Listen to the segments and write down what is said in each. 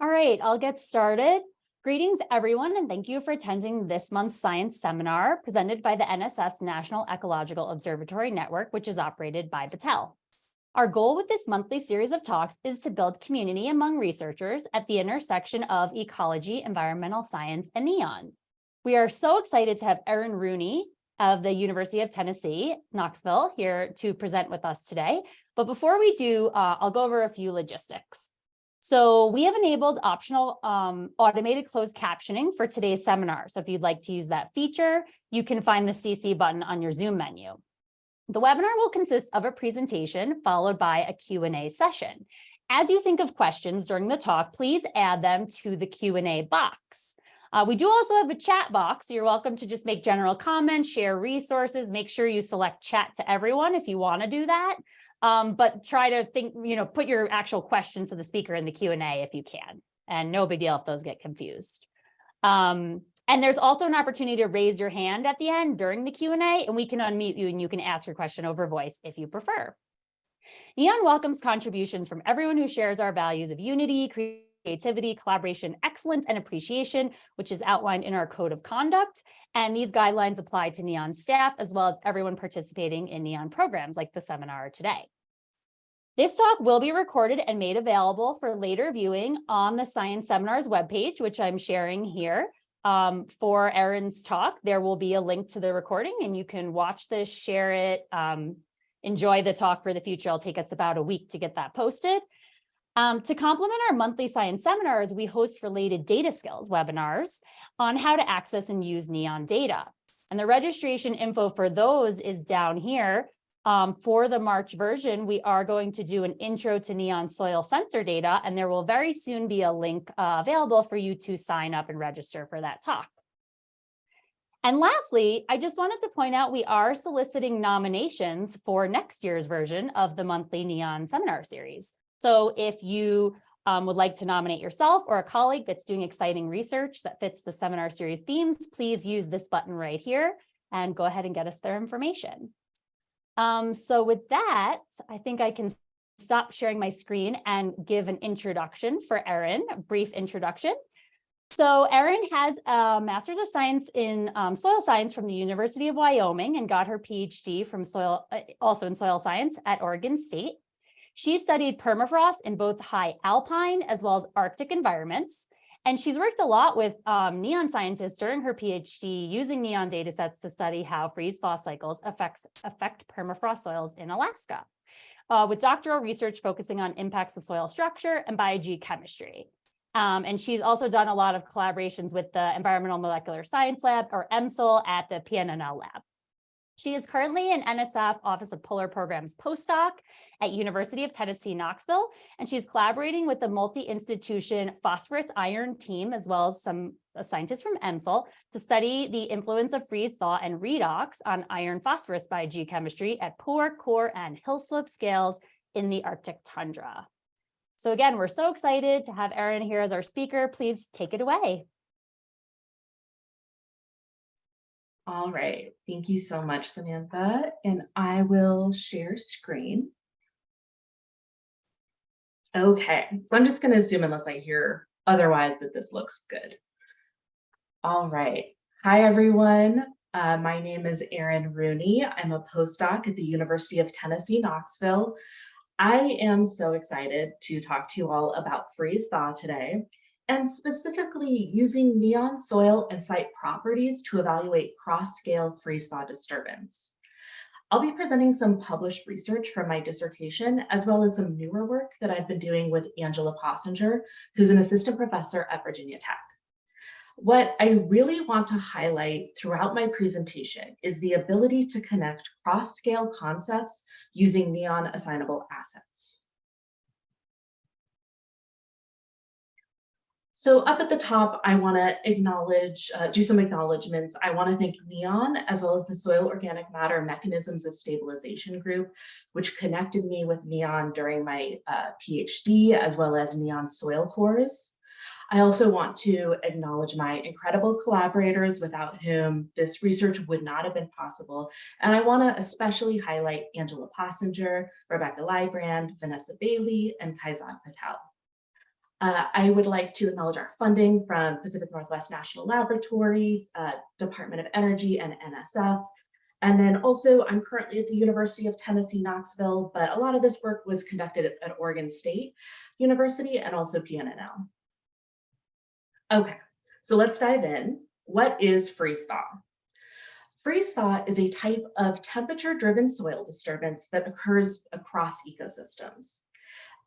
All right, I'll get started. Greetings, everyone, and thank you for attending this month's science seminar presented by the NSF's National Ecological Observatory Network, which is operated by Battelle. Our goal with this monthly series of talks is to build community among researchers at the intersection of ecology, environmental science, and NEON. We are so excited to have Erin Rooney of the University of Tennessee, Knoxville, here to present with us today. But before we do, uh, I'll go over a few logistics. So we have enabled optional um, automated closed captioning for today's seminar. So if you'd like to use that feature, you can find the CC button on your Zoom menu. The webinar will consist of a presentation followed by a Q&A session. As you think of questions during the talk, please add them to the Q&A box. Uh, we do also have a chat box, you're welcome to just make general comments, share resources, make sure you select chat to everyone if you want to do that. Um, but try to think, you know, put your actual questions to the speaker in the Q&A if you can. And no big deal if those get confused. Um, and there's also an opportunity to raise your hand at the end during the Q&A and we can unmute you and you can ask your question over voice if you prefer. NEON welcomes contributions from everyone who shares our values of unity, creativity, collaboration, excellence, and appreciation, which is outlined in our code of conduct. And these guidelines apply to NEON staff as well as everyone participating in NEON programs like the seminar today. This talk will be recorded and made available for later viewing on the Science Seminars webpage, which I'm sharing here. Um, for Erin's talk, there will be a link to the recording and you can watch this, share it, um, enjoy the talk for the future. It'll take us about a week to get that posted. Um, to complement our monthly science seminars, we host related data skills webinars on how to access and use NEON data. And the registration info for those is down here. Um, for the March version, we are going to do an intro to NEON soil sensor data, and there will very soon be a link uh, available for you to sign up and register for that talk. And lastly, I just wanted to point out we are soliciting nominations for next year's version of the monthly NEON seminar series. So if you um, would like to nominate yourself or a colleague that's doing exciting research that fits the seminar series themes, please use this button right here and go ahead and get us their information. Um, so with that, I think I can stop sharing my screen and give an introduction for Erin, a brief introduction. So Erin has a Master's of Science in um, Soil Science from the University of Wyoming and got her PhD from soil, uh, also in soil science at Oregon State. She studied permafrost in both high alpine as well as Arctic environments. And she's worked a lot with um, NEON scientists during her PhD using NEON datasets to study how freeze-thaw cycles affects, affect permafrost soils in Alaska, uh, with doctoral research focusing on impacts of soil structure and biogeochemistry. Um, and she's also done a lot of collaborations with the Environmental Molecular Science Lab, or EMSL, at the PNNL lab. She is currently an NSF Office of Polar Programs postdoc at University of Tennessee, Knoxville, and she's collaborating with the multi-institution phosphorus iron team, as well as some uh, scientists from EMSL, to study the influence of freeze thaw and redox on iron phosphorus biogeochemistry at pore, core, and hill slope scales in the Arctic tundra. So again, we're so excited to have Erin here as our speaker. Please take it away. All right, thank you so much, Samantha. And I will share screen. Okay, so I'm just going to assume unless I hear otherwise that this looks good. All right. Hi, everyone. Uh, my name is Erin Rooney. I'm a postdoc at the University of Tennessee, Knoxville. I am so excited to talk to you all about freeze thaw today and specifically using neon soil and site properties to evaluate cross-scale freeze-thaw disturbance. I'll be presenting some published research from my dissertation, as well as some newer work that I've been doing with Angela Possinger, who's an assistant professor at Virginia Tech. What I really want to highlight throughout my presentation is the ability to connect cross-scale concepts using neon assignable assets. So up at the top, I want to acknowledge, uh, do some acknowledgements. I want to thank NEON as well as the Soil Organic Matter Mechanisms of Stabilization Group, which connected me with NEON during my uh, PhD as well as NEON soil cores. I also want to acknowledge my incredible collaborators without whom this research would not have been possible. And I want to especially highlight Angela Possinger, Rebecca Lybrand, Vanessa Bailey, and Kaizad Patel. Uh, I would like to acknowledge our funding from Pacific Northwest National Laboratory, uh, Department of Energy and NSF. And then also I'm currently at the University of Tennessee, Knoxville, but a lot of this work was conducted at, at Oregon State University and also PNNL. Okay, so let's dive in. What is freeze thaw? Freeze thaw is a type of temperature driven soil disturbance that occurs across ecosystems.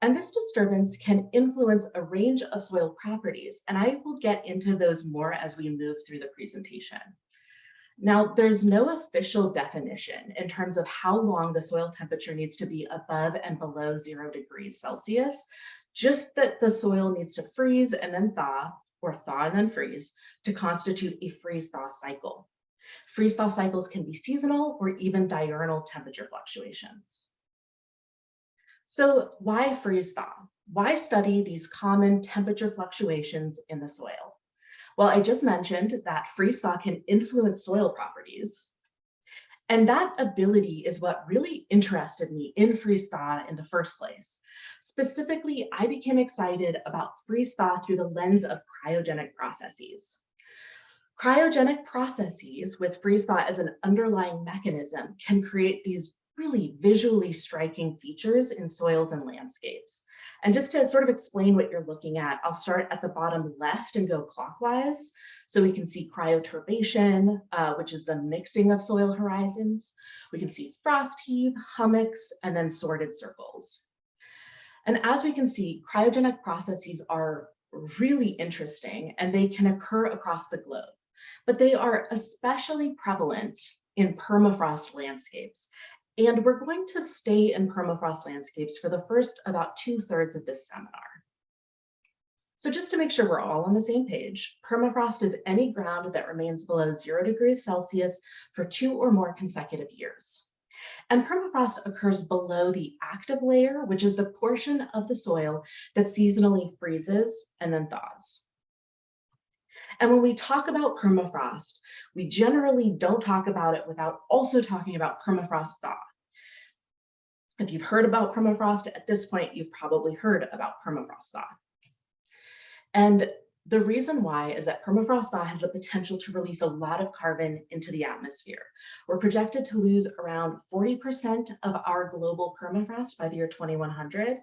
And this disturbance can influence a range of soil properties, and I will get into those more as we move through the presentation. Now, there's no official definition in terms of how long the soil temperature needs to be above and below zero degrees Celsius, just that the soil needs to freeze and then thaw, or thaw and then freeze, to constitute a freeze-thaw cycle. Freeze-thaw cycles can be seasonal or even diurnal temperature fluctuations. So why freeze thaw? Why study these common temperature fluctuations in the soil? Well, I just mentioned that freeze thaw can influence soil properties. And that ability is what really interested me in freeze thaw in the first place. Specifically, I became excited about freeze thaw through the lens of cryogenic processes. Cryogenic processes with freeze thaw as an underlying mechanism can create these really visually striking features in soils and landscapes. And just to sort of explain what you're looking at, I'll start at the bottom left and go clockwise. So we can see cryoturbation, uh, which is the mixing of soil horizons. We can see frost heave, hummocks, and then sorted circles. And as we can see, cryogenic processes are really interesting and they can occur across the globe, but they are especially prevalent in permafrost landscapes and we're going to stay in permafrost landscapes for the first about two thirds of this seminar. So just to make sure we're all on the same page, permafrost is any ground that remains below zero degrees Celsius for two or more consecutive years. And permafrost occurs below the active layer, which is the portion of the soil that seasonally freezes and then thaws. And when we talk about permafrost, we generally don't talk about it without also talking about permafrost thaw. If you've heard about permafrost at this point, you've probably heard about permafrost thaw. And the reason why is that permafrost thaw has the potential to release a lot of carbon into the atmosphere. We're projected to lose around 40% of our global permafrost by the year 2100,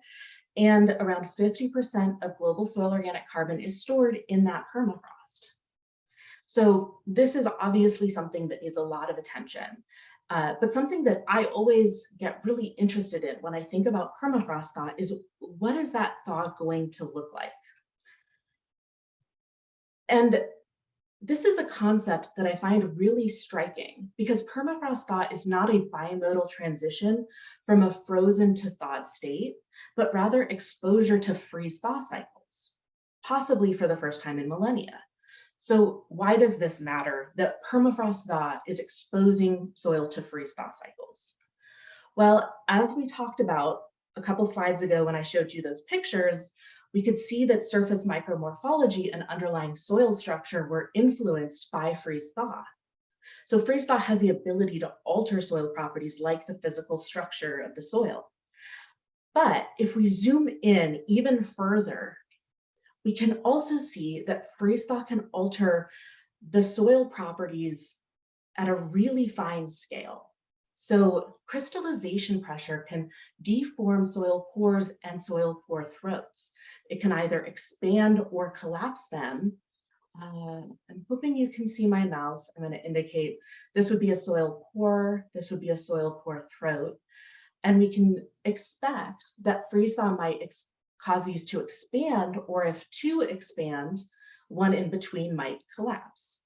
and around 50% of global soil organic carbon is stored in that permafrost. So this is obviously something that needs a lot of attention. Uh, but something that I always get really interested in when I think about permafrost thaw is what is that thaw going to look like? And this is a concept that I find really striking because permafrost thaw is not a bimodal transition from a frozen to thawed state, but rather exposure to freeze thaw cycles, possibly for the first time in millennia. So why does this matter that permafrost thaw is exposing soil to freeze thaw cycles? Well, as we talked about a couple slides ago when I showed you those pictures, we could see that surface micromorphology and underlying soil structure were influenced by freeze thaw. So freeze thaw has the ability to alter soil properties like the physical structure of the soil. But if we zoom in even further we can also see that freeze thaw can alter the soil properties at a really fine scale. So crystallization pressure can deform soil pores and soil pore throats. It can either expand or collapse them. Uh, I'm hoping you can see my mouse. I'm going to indicate this would be a soil pore, this would be a soil pore throat. And we can expect that freeze thaw might cause these to expand, or if two expand, one in between might collapse.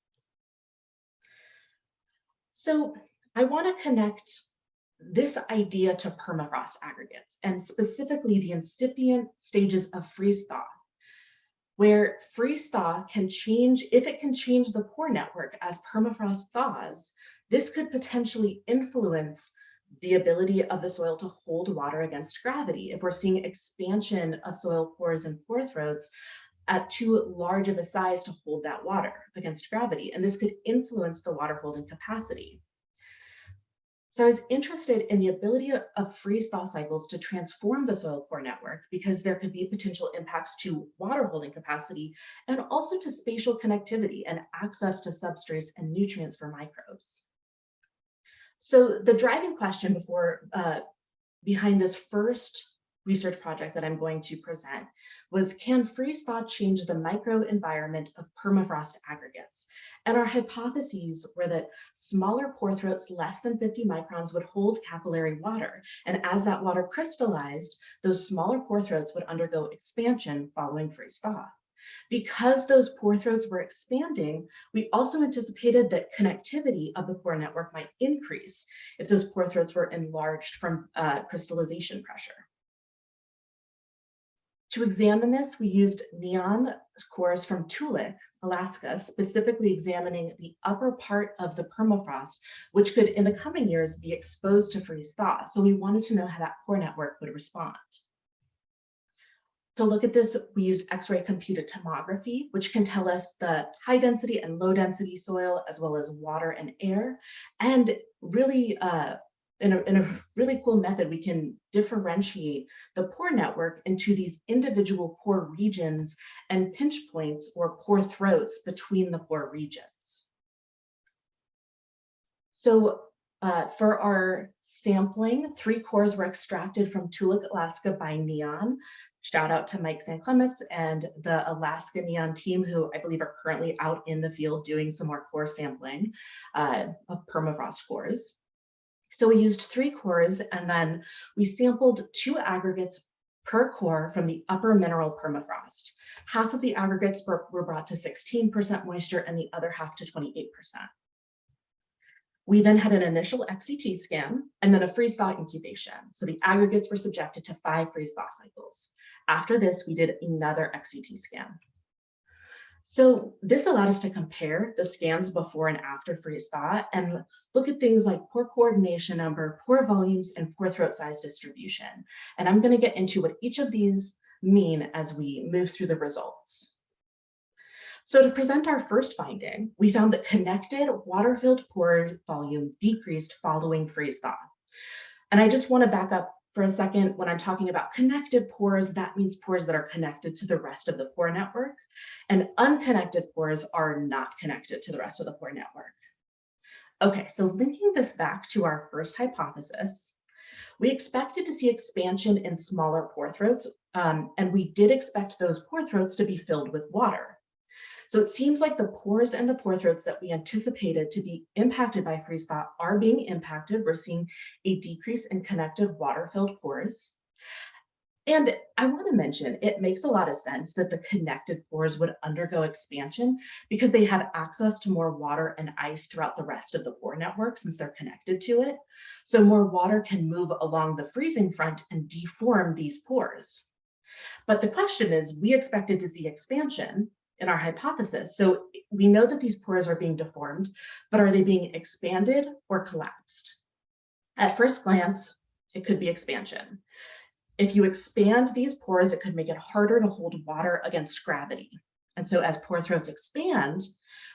So I want to connect this idea to permafrost aggregates and specifically the incipient stages of freeze thaw, where freeze thaw can change, if it can change the pore network as permafrost thaws, this could potentially influence the ability of the soil to hold water against gravity. If we're seeing expansion of soil pores and pore throats at too large of a size to hold that water against gravity, and this could influence the water holding capacity. So I was interested in the ability of- of freeze thaw cycles to transform the soil core network because there could be potential impacts to water holding capacity and also to spatial connectivity and access to substrates and nutrients for microbes. So the driving question before uh, behind this first research project that I'm going to present was can freeze thaw change the microenvironment of permafrost aggregates? And our hypotheses were that smaller pore throats less than 50 microns would hold capillary water. And as that water crystallized, those smaller pore throats would undergo expansion following freeze thaw. Because those pore throats were expanding, we also anticipated that connectivity of the pore network might increase if those pore throats were enlarged from uh, crystallization pressure. To examine this, we used neon cores from Toolik, Alaska, specifically examining the upper part of the permafrost, which could in the coming years be exposed to freeze thaw. So we wanted to know how that core network would respond. To look at this, we used X-ray computed tomography, which can tell us the high density and low density soil, as well as water and air, and really uh, in a, in a really cool method, we can differentiate the pore network into these individual pore regions and pinch points or pore throats between the pore regions. So uh, for our sampling, three cores were extracted from Toolik, Alaska by NEON. Shout out to Mike SanClements and the Alaska NEON team, who I believe are currently out in the field doing some more core sampling uh, of permafrost cores. So we used three cores and then we sampled two aggregates per core from the upper mineral permafrost. Half of the aggregates were, were brought to 16% moisture and the other half to 28%. We then had an initial XCT scan and then a freeze thaw incubation. So the aggregates were subjected to five freeze thaw cycles. After this, we did another XCT scan. So this allowed us to compare the scans before and after freeze thaw and look at things like pore coordination number, pore volumes, and pore throat size distribution. And I'm going to get into what each of these mean as we move through the results. So to present our first finding, we found that connected water-filled pore volume decreased following freeze thaw. And I just want to back up for a second, when I'm talking about connected pores, that means pores that are connected to the rest of the pore network, and unconnected pores are not connected to the rest of the pore network. Okay, so linking this back to our first hypothesis, we expected to see expansion in smaller pore throats, um, and we did expect those pore throats to be filled with water. So it seems like the pores and the pore throats that we anticipated to be impacted by freeze thaw are being impacted. We're seeing a decrease in connected water-filled pores. And I want to mention, it makes a lot of sense that the connected pores would undergo expansion because they have access to more water and ice throughout the rest of the pore network since they're connected to it. So more water can move along the freezing front and deform these pores. But the question is, we expected to see expansion in our hypothesis. So we know that these pores are being deformed, but are they being expanded or collapsed? At first glance, it could be expansion. If you expand these pores, it could make it harder to hold water against gravity. And so as pore throats expand,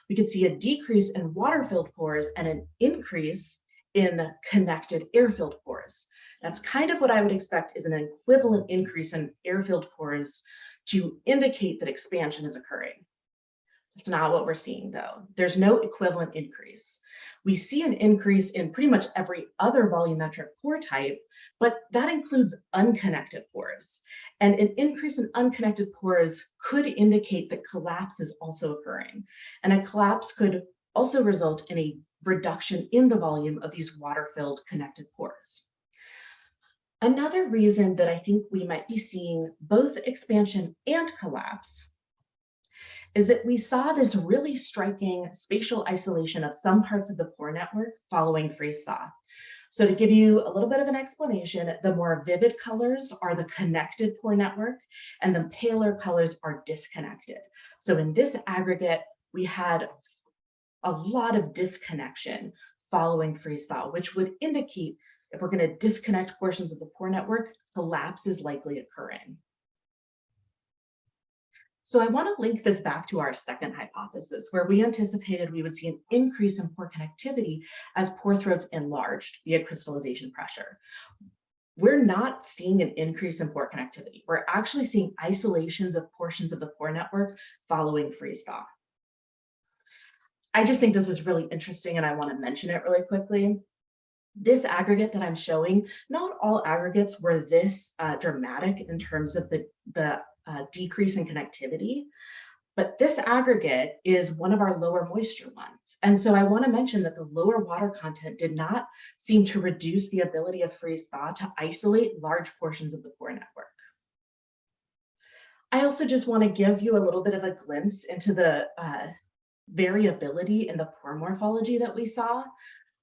we could see a decrease in water-filled pores and an increase in connected air-filled pores. That's kind of what I would expect is an equivalent increase in air-filled pores to indicate that expansion is occurring. That's not what we're seeing though. There's no equivalent increase. We see an increase in pretty much every other volumetric pore type, but that includes unconnected pores. And an increase in unconnected pores could indicate that collapse is also occurring. And a collapse could also result in a reduction in the volume of these water-filled connected pores. Another reason that I think we might be seeing both expansion and collapse is that we saw this really striking spatial isolation of some parts of the pore network following freeze thaw. So to give you a little bit of an explanation, the more vivid colors are the connected pore network and the paler colors are disconnected. So in this aggregate, we had a lot of disconnection following freeze thaw, which would indicate if we're going to disconnect portions of the pore network, collapse is likely occurring. So I want to link this back to our second hypothesis, where we anticipated we would see an increase in pore connectivity as pore throats enlarged via crystallization pressure. We're not seeing an increase in pore connectivity. We're actually seeing isolations of portions of the pore network following freeze thaw. I just think this is really interesting and I want to mention it really quickly. This aggregate that I'm showing, not all aggregates were this uh, dramatic in terms of the, the uh, decrease in connectivity. But this aggregate is one of our lower moisture ones. And so I want to mention that the lower water content did not seem to reduce the ability of freeze thaw to isolate large portions of the pore network. I also just want to give you a little bit of a glimpse into the uh, variability in the pore morphology that we saw.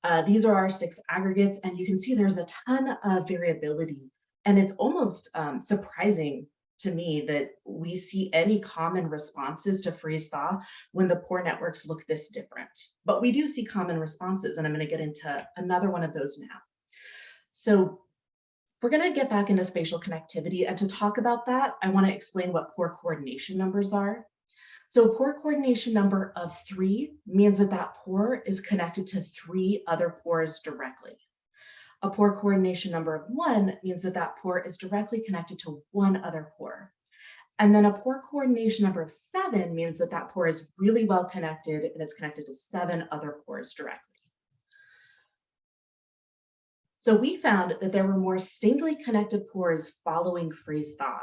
Uh, these are our six aggregates, and you can see there's a ton of variability. And it's almost um, surprising to me that we see any common responses to freeze thaw when the pore networks look this different. But we do see common responses, and I'm going to get into another one of those now. So we're going to get back into spatial connectivity, and to talk about that, I want to explain what pore coordination numbers are. So a pore coordination number of three means that that pore is connected to three other pores directly. A pore coordination number of one means that that pore is directly connected to one other pore. And then a pore coordination number of seven means that that pore is really well connected and it's connected to seven other pores directly. So we found that there were more singly connected pores following freeze thaw.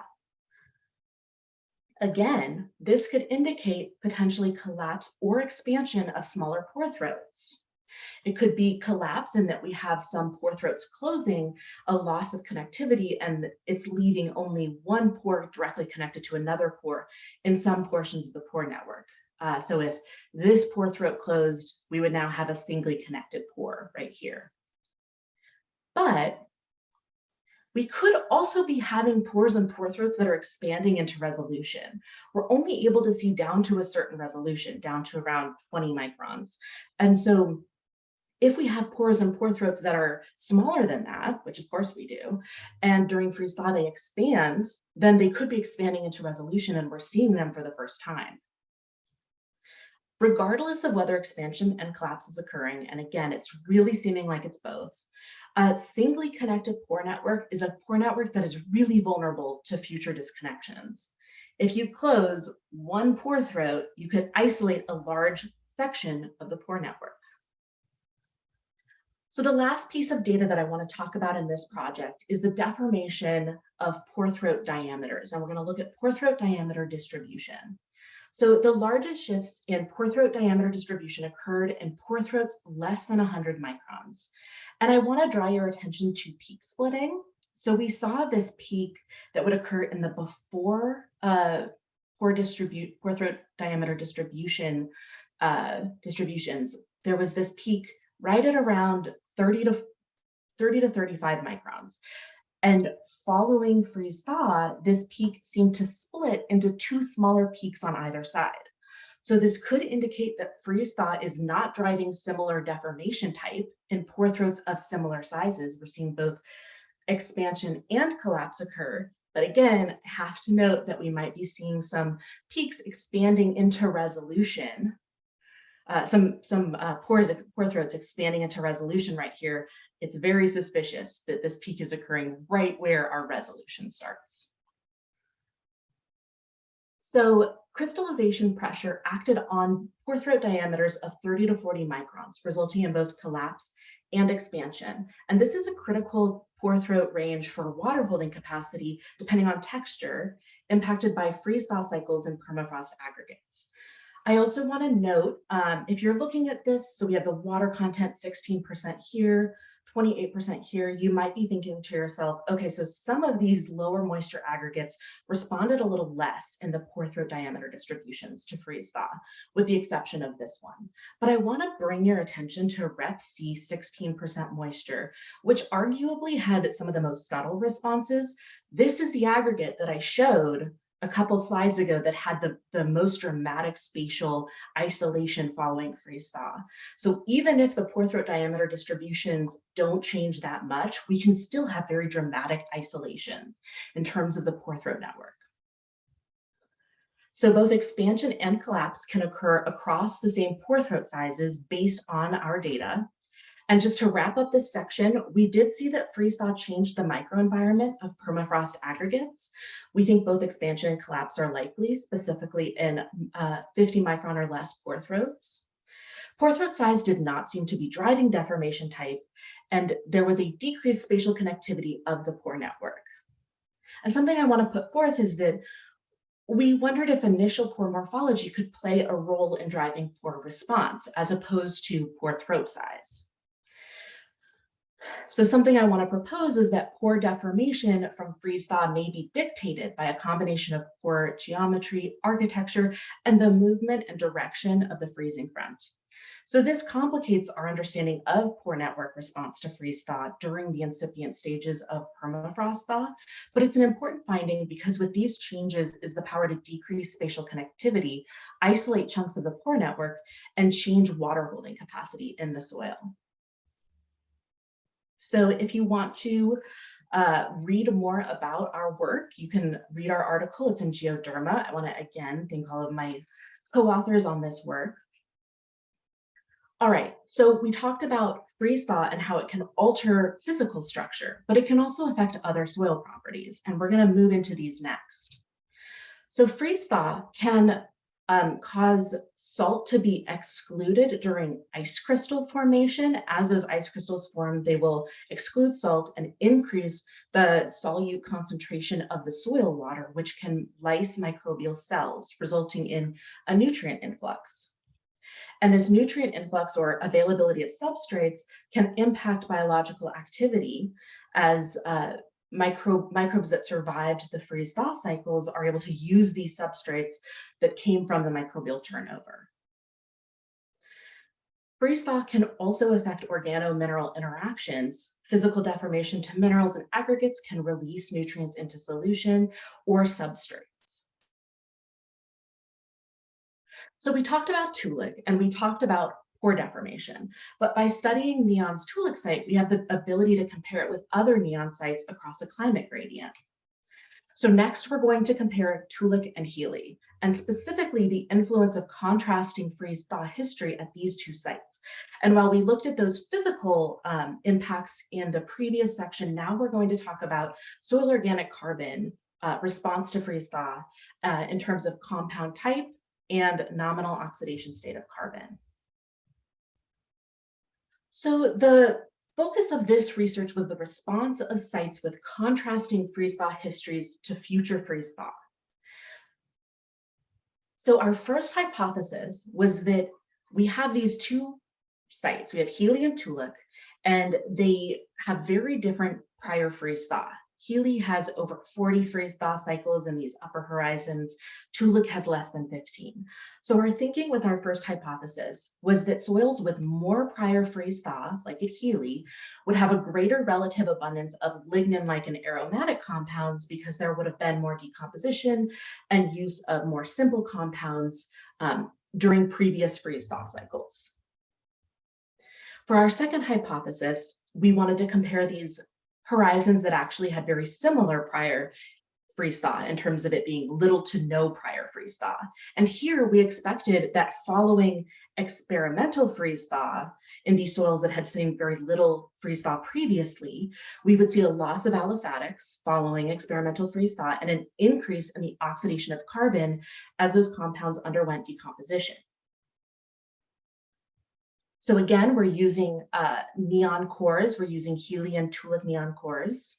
Again, this could indicate potentially collapse or expansion of smaller pore throats. It could be collapse in that we have some pore throats closing, a loss of connectivity, and it's leaving only one pore directly connected to another pore in some portions of the pore network. Uh, so if this pore throat closed, we would now have a singly connected pore right here. But we could also be having pores and pore throats that are expanding into resolution. We're only able to see down to a certain resolution, down to around 20 microns. And so if we have pores and pore throats that are smaller than that, which of course we do, and during freeze thaw they expand, then they could be expanding into resolution and we're seeing them for the first time. Regardless of whether expansion and collapse is occurring, and again, it's really seeming like it's both, a singly connected pore network is a pore network that is really vulnerable to future disconnections. If you close one pore throat, you could isolate a large section of the pore network. So the last piece of data that I want to talk about in this project is the deformation of pore throat diameters. And we're going to look at pore throat diameter distribution. So the largest shifts in pore throat diameter distribution occurred in pore throats less than 100 microns. And I want to draw your attention to peak splitting. So we saw this peak that would occur in the before uh, pore distribute pore throat diameter distribution uh, distributions. There was this peak right at around 30 to 30 to 35 microns. And following freeze thaw, this peak seemed to split into two smaller peaks on either side. So this could indicate that freeze thaw is not driving similar deformation type in pore throats of similar sizes. We're seeing both expansion and collapse occur. But again, have to note that we might be seeing some peaks expanding into resolution uh, some some uh, pores, pore throats expanding into resolution right here, it's very suspicious that this peak is occurring right where our resolution starts. So crystallization pressure acted on pore throat diameters of 30 to 40 microns, resulting in both collapse and expansion. And this is a critical pore throat range for water holding capacity, depending on texture, impacted by freeze thaw cycles and permafrost aggregates. I also want to note, um, if you're looking at this, so we have the water content 16% here, 28% here, you might be thinking to yourself, okay, so some of these lower moisture aggregates responded a little less in the pore throat diameter distributions to freeze thaw, with the exception of this one. But I want to bring your attention to Rep C 16% moisture, which arguably had some of the most subtle responses. This is the aggregate that I showed a couple slides ago that had the, the most dramatic spatial isolation following freeze thaw. So even if the pore throat diameter distributions don't change that much, we can still have very dramatic isolations in terms of the pore throat network. So both expansion and collapse can occur across the same pore throat sizes based on our data. And just to wrap up this section, we did see that freeze thaw changed the microenvironment of permafrost aggregates. We think both expansion and collapse are likely, specifically in uh, 50 micron or less pore throats. Pore throat size did not seem to be driving deformation type, and there was a decreased spatial connectivity of the pore network. And something I want to put forth is that we wondered if initial pore morphology could play a role in driving pore response as opposed to pore throat size. So something I want to propose is that pore deformation from freeze thaw may be dictated by a combination of pore geometry, architecture, and the movement and direction of the freezing front. So this complicates our understanding of pore network response to freeze thaw during the incipient stages of permafrost thaw, but it's an important finding because with these changes is the power to decrease spatial connectivity, isolate chunks of the pore network, and change water holding capacity in the soil. So if you want to uh, read more about our work, you can read our article. It's in Geoderma. I want to again thank all of my co-authors on this work. All right, so we talked about freeze thaw and how it can alter physical structure, but it can also affect other soil properties. And we're going to move into these next. So freeze thaw can um, cause salt to be excluded during ice crystal formation. As those ice crystals form, they will exclude salt and increase the solute concentration of the soil water, which can lyse microbial cells, resulting in a nutrient influx. And this nutrient influx or availability of substrates can impact biological activity as uh, micro, microbes that survived the freeze thaw cycles are able to use these substrates that came from the microbial turnover. Freeze thaw can also affect organo-mineral interactions. Physical deformation to minerals and aggregates can release nutrients into solution or substrates. So we talked about Toolik and we talked about pore deformation. But by studying Neon's Toolik site, we have the ability to compare it with other Neon sites across a climate gradient. So next, we're going to compare Toolik and Healy, and specifically the influence of contrasting freeze thaw history at these two sites. And while we looked at those physical um, impacts in the previous section, now we're going to talk about soil organic carbon uh, response to freeze thaw uh, in terms of compound type and nominal oxidation state of carbon. So the focus of this research was the response of sites with contrasting freeze thaw histories to future freeze thaw. So our first hypothesis was that we have these two sites. We have Healy and Toolik, and they have very different prior freeze thaw. Healy has over 40 freeze thaw cycles in these upper horizons. Toolik has less than 15. So our thinking with our first hypothesis was that soils with more prior freeze thaw, like at Healy, would have a greater relative abundance of lignin-like and aromatic compounds because there would have been more decomposition and use of more simple compounds um, during previous freeze thaw cycles. For our second hypothesis, we wanted to compare these horizons that actually had very similar prior freeze thaw in terms of it being little to no prior freeze thaw. And here we expected that following experimental freeze thaw in these soils that had seen very little freeze thaw previously, we would see a loss of aliphatics following experimental freeze thaw and an increase in the oxidation of carbon as those compounds underwent decomposition. So again, we're using uh, neon cores. We're using Healy and Toolik neon cores.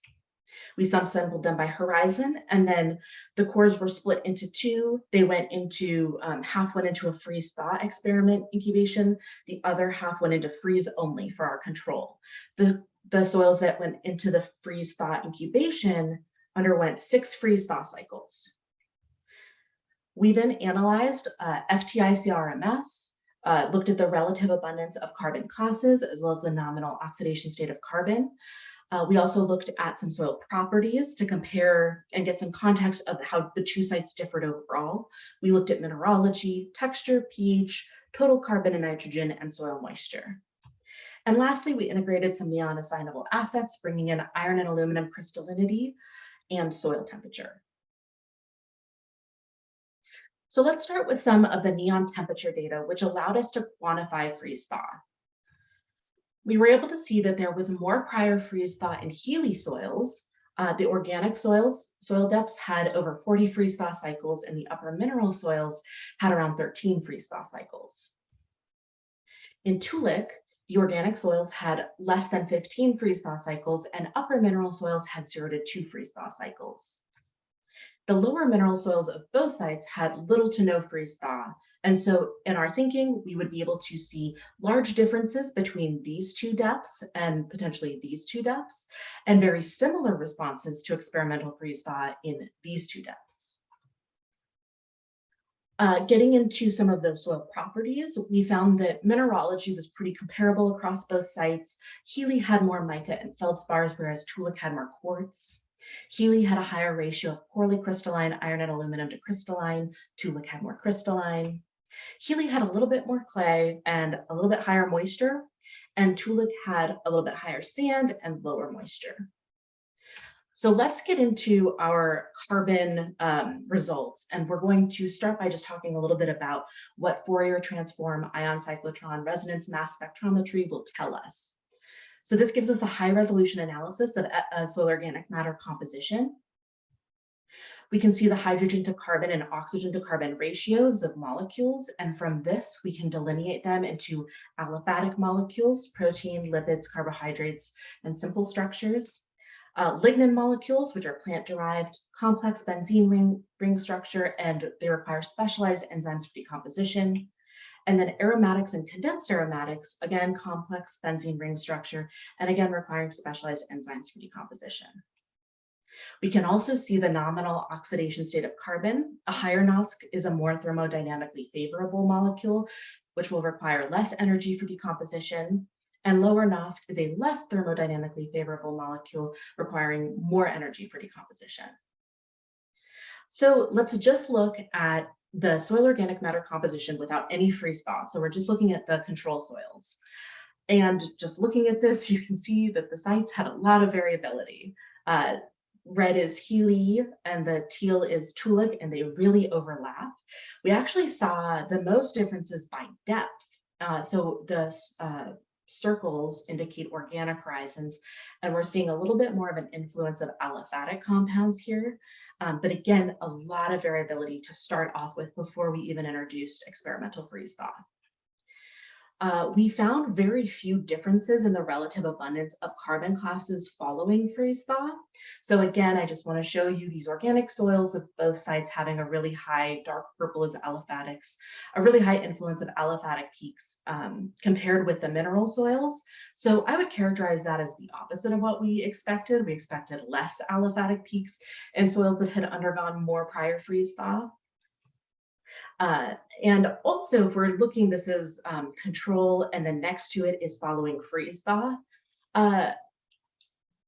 We subsampled them by horizon, and then the cores were split into two. They went into, um, half went into a freeze thaw experiment incubation. The other half went into freeze only for our control. The, the soils that went into the freeze thaw incubation underwent six freeze thaw cycles. We then analyzed uh, FTICRMS, uh, looked at the relative abundance of carbon classes as well as the nominal oxidation state of carbon. Uh, we also looked at some soil properties to compare and get some context of how the two sites differed overall. We looked at mineralogy, texture, pH, total carbon and nitrogen, and soil moisture. And lastly, we integrated some neon assignable assets, bringing in iron and aluminum crystallinity and soil temperature. So let's start with some of the neon temperature data, which allowed us to quantify freeze thaw. We were able to see that there was more prior freeze thaw in Healy soils. Uh, the organic soils, soil depths had over 40 freeze thaw cycles and the upper mineral soils had around 13 freeze thaw cycles. In Toolik, the organic soils had less than 15 freeze thaw cycles and upper mineral soils had zero to two freeze thaw cycles. The lower mineral soils of both sites had little to no freeze thaw. And so in our thinking, we would be able to see large differences between these two depths and potentially these two depths, and very similar responses to experimental freeze thaw in these two depths. Uh, getting into some of those soil properties, we found that mineralogy was pretty comparable across both sites. Healy had more mica and feldspars, whereas Toolik had more quartz. Healy had a higher ratio of poorly crystalline iron and aluminum to crystalline. Toolik had more crystalline. Healy had a little bit more clay and a little bit higher moisture, and Toolik had a little bit higher sand and lower moisture. So let's get into our carbon um, results. And we're going to start by just talking a little bit about what Fourier transform ion cyclotron resonance mass spectrometry will tell us. So this gives us a high resolution analysis of uh, soil organic matter composition. We can see the hydrogen to carbon and oxygen to carbon ratios of molecules. And from this, we can delineate them into aliphatic molecules, protein, lipids, carbohydrates, and simple structures. Uh, lignin molecules, which are plant-derived, complex benzene ring, ring structure, and they require specialized enzymes for decomposition. And then aromatics and condensed aromatics, again, complex benzene ring structure, and again, requiring specialized enzymes for decomposition. We can also see the nominal oxidation state of carbon. A higher NOSC is a more thermodynamically favorable molecule, which will require less energy for decomposition. And lower NOSC is a less thermodynamically favorable molecule requiring more energy for decomposition. So let's just look at the soil organic matter composition without any freeze thaw. So we're just looking at the control soils. And just looking at this, you can see that the sites had a lot of variability. Uh, red is Healy and the teal is Toolik, and they really overlap. We actually saw the most differences by depth. Uh, so the uh, circles indicate organic horizons, and we're seeing a little bit more of an influence of aliphatic compounds here. Um, but again, a lot of variability to start off with before we even introduced experimental freeze thaw. Uh, we found very few differences in the relative abundance of carbon classes following freeze thaw. So again, I just want to show you these organic soils of both sites having a really high dark purple as aliphatics, a really high influence of aliphatic peaks um, compared with the mineral soils. So I would characterize that as the opposite of what we expected. We expected less aliphatic peaks in soils that had undergone more prior freeze thaw. Uh, and also if we're looking, this is um, control and then next to it is following freeze thaw. Uh,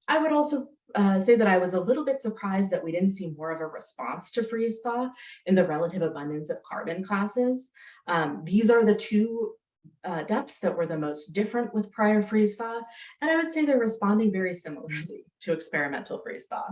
I would also uh, say that I was a little bit surprised that we didn't see more of a response to freeze thaw in the relative abundance of carbon classes. Um, these are the two uh, depths that were the most different with prior freeze thaw, and I would say they're responding very similarly to experimental freeze thaw.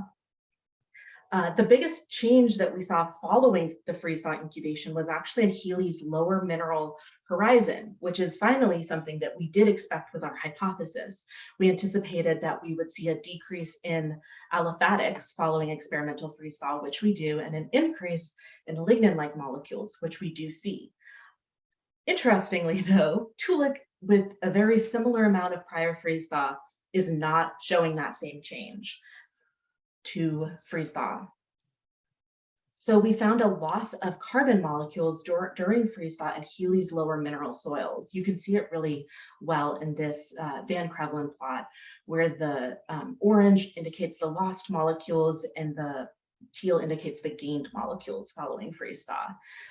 Uh, the biggest change that we saw following the freeze thaw incubation was actually in Healy's lower mineral horizon, which is finally something that we did expect with our hypothesis. We anticipated that we would see a decrease in aliphatics following experimental freeze thaw, which we do, and an increase in lignin-like molecules, which we do see. Interestingly, though, Toolik, with a very similar amount of prior freeze thaw, is not showing that same change to freeze thaw. So we found a loss of carbon molecules dur during freeze thaw in Healy's lower mineral soils. You can see it really well in this uh, Van Krevelen plot, where the um, orange indicates the lost molecules and the teal indicates the gained molecules following freeze thaw.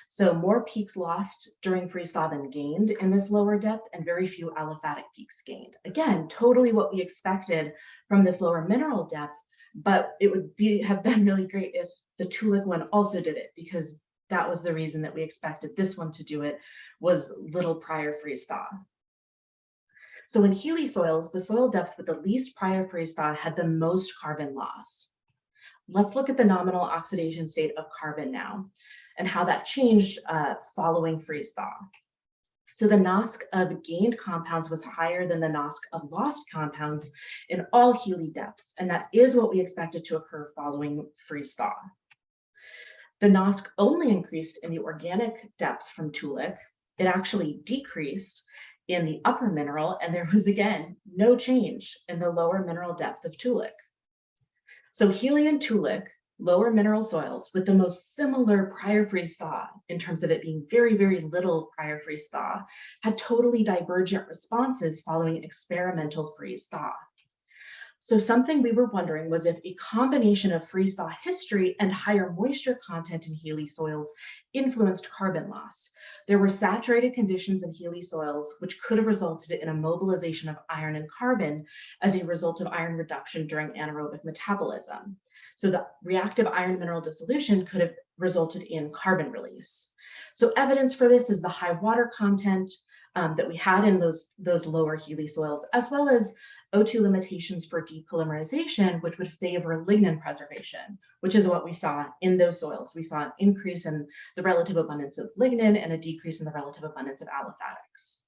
So more peaks lost during freeze thaw than gained in this lower depth and very few aliphatic peaks gained. Again, totally what we expected from this lower mineral depth, but it would be have been really great if the Toolik one also did it because that was the reason that we expected this one to do it was little prior freeze thaw. So in Healy soils, the soil depth with the least prior freeze thaw had the most carbon loss. Let's look at the nominal oxidation state of carbon now. and how that changed uh, following freeze thaw. So the NOSC of gained compounds was higher than the NOSC of lost compounds in all Healy depths, and that is what we expected to occur following freeze thaw. The NOSC only increased in the organic depth from Toolik. It actually decreased in the upper mineral, and there was again no change in the lower mineral depth of Toolik. So Healy and Toolik, lower mineral soils with the most similar prior freeze thaw in terms of it being very, very little prior freeze thaw, had totally divergent responses following experimental freeze thaw. So something we were wondering was if a combination of freeze thaw history and higher moisture content in Healy soils influenced carbon loss. There were saturated conditions in Healy soils, which could have resulted in a mobilization of iron and carbon as a result of iron reduction during anaerobic metabolism. So the reactive iron mineral dissolution could have resulted in carbon release. So evidence for this is the high water content um, that we had in those, those lower Healy soils, as well as O2 limitations for depolymerization, which would favor lignin preservation, which is what we saw in those soils. We saw an increase in the relative abundance of lignin and a decrease in the relative abundance of aliphatics.